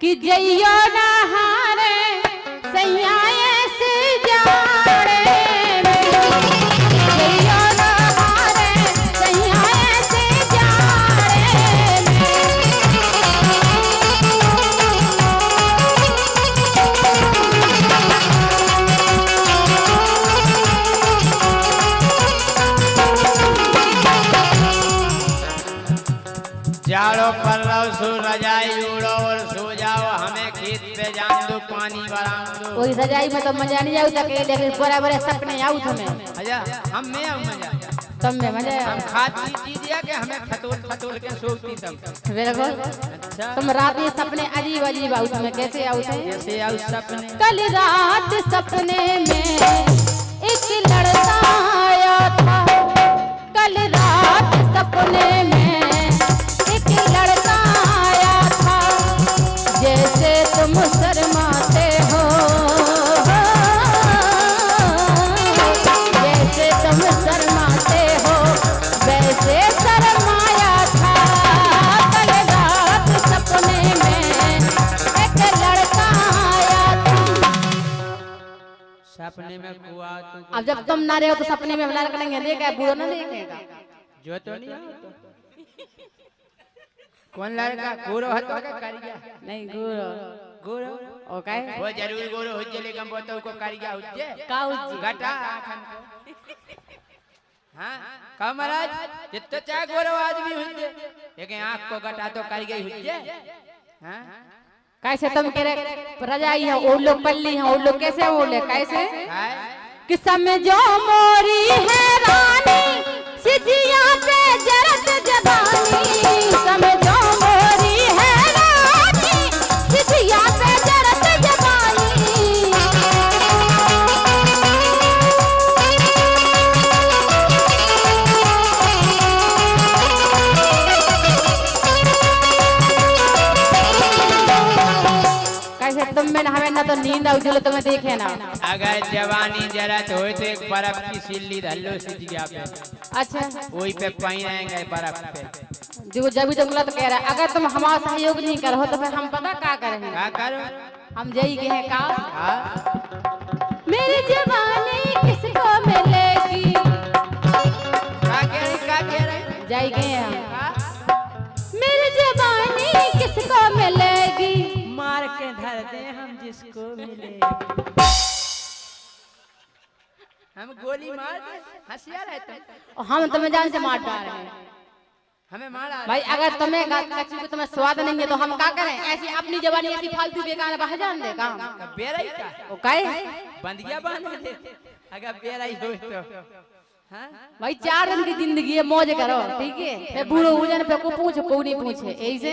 कि जइयो नहारे कोई सजाई में तो मज़ा नहीं आऊ तक लेकिन बड़े बड़े नहीं आऊ तुम्हें मज़ा हम में आऊ मज़ा तुम में मज़ा हम खाती चीज़ है कि हमें खतोल खतोल के सोती तब बिल्कुल अच्छा तुम रात में सपने अजीब अजीब आऊ तुम्हें कैसे आऊ तुम कैसे आऊ सपने कल रात सपने जब तुम ना रहे हो तो सपने में बना करेंगे देखा बुरा ना देखेगा। जो तो नहीं कौन लड़का गोरो है तो का करिया नहीं गुरु। गोरो? ओ काय? वो ज़रूर गोरो हो जे लेकिन तो को करिया हो जे का उज्जी? घटा आखन को। हाँ? का महाराज जितना चाहे गोरो आदमी हो जे लेकिन आँख को घटा तो करिया हो जे हाँ? कैसे तुम कह रहे? रजाई है वो लोग पल्ली है वो लोग कैसे बोले? कैसे? काय कि समय जो मोरी है रानी सिजिया पे जरत ना तो नींद आउ चलो तुम्हें देखे ना। अगर जवानी जरा तो होए तो एक बर्फ़ की सिल्ली धल्लो सिजिया पे। अच्छा। वही पे पाई रहेंगे बर्फ़ पे। जो जब जब तो कह रहा है अगर तुम हमारा सहयोग नहीं करो तो फिर हम पता क्या करेंगे? का करो? हम यही कहे का हाँ मेरी जवानी किसको मिलेगी? का कह रही का कह रही जाई के धर दे हम जिसको मिले। हम गोली मार दे हंसिया रहते और हम तुम्हें जान से मार डाल रहे हैं। हमें मारा भाई अगर तुम्हें कच्ची को तुम्हें स्वाद नहीं है तो हम क्या करें? ऐसी अपनी जवानी ऐसी फालतू बेकार बाहर जान दे काम। का बेरा का वो काहे बंदिया बाँध दे अगर बेरा ही हो तो। हाँ? भाई चार दिन की ज़िंदगी है मौज करो ठीक है? बूढ़ो हो जाने पे को पूछ को नहीं पूछे ऐसे?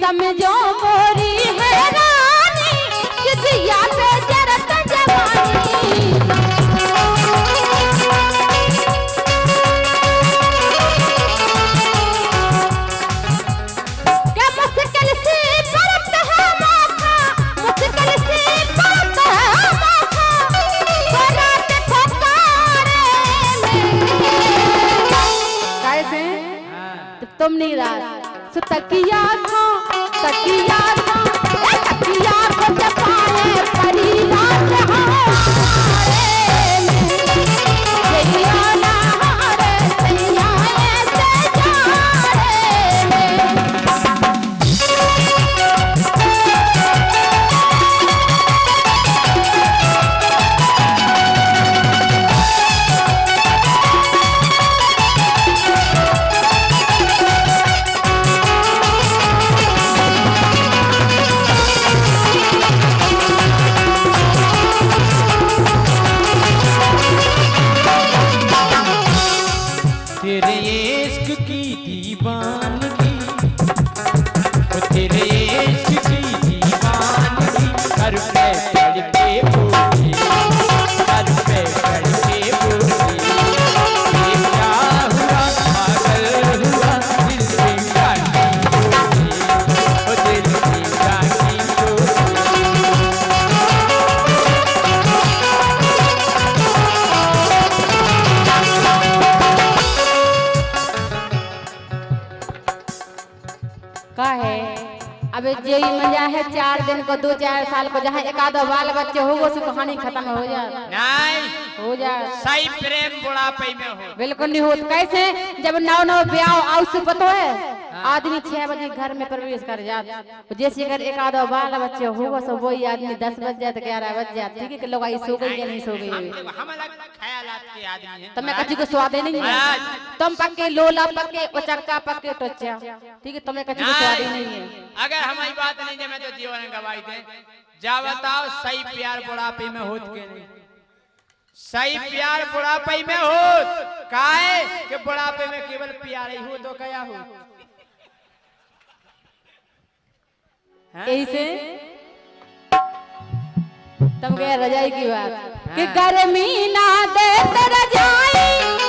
समझो मोरी है रानी किसिया पे सो तकिया था तकिया था। तकिया को जपाए परी रात अब जे मज़ा है चार दिन को दो चार साल को जहाँ एक आधा बाल बच्चे हो वो से कहानी खत्म हो जाए। नहीं। हो जाए। सही प्रेम बुढ़ापे में हो। बिल्कुल नहीं हो। कैसे? जब नौ नौ ब्याह आउ से पतो है। आदमी छह बजे घर में प्रवेश कर जात जैसे अगर एक आधा बाल बच्चे होगा सब वही आदमी दस बज जाए तो ग्यारह बज जाए। ठीक है कि लोग आई सो गई या नहीं सो गई? है। हैं। तो मैं कच्ची को स्वादे नहीं है। तुम पक्के लोला पक्के उचक्का पक्के टोचा ठीक है तुम्हें कच्ची को स्वादे नहीं है। अगर हमारी बात नहीं जमे तो जीवन गवाई दे। जा बताओ सही प्यार बुढ़ापे में होत के नहीं। सही प्यार बुढ़ापे में होत। काहे कि बुढ़ापे में केवल प्यार ही हो तो क्या हो हैं? ऐसे तुम कह रजाई की बात कि गर्मी ना दे तो रजाई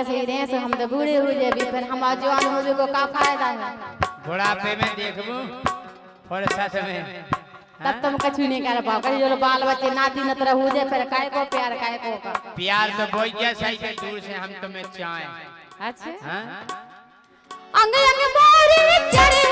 ऐसे ही देश हम तो बूढ़े हो जाए फिर हम जवान हो को का फ़ायदा है? बुढ़ापे में देखबू साथ में तब तुम कछु नहीं कर पाओ। कहीं जो बाल बच्चे नाती नतर हो जाए फिर काय को प्यार काय को का? प्यार तो बोई जैसा ही के दूर से हम तुम्हें चाहें। अच्छा? हाँ? अंग अंग मोरी चढ़े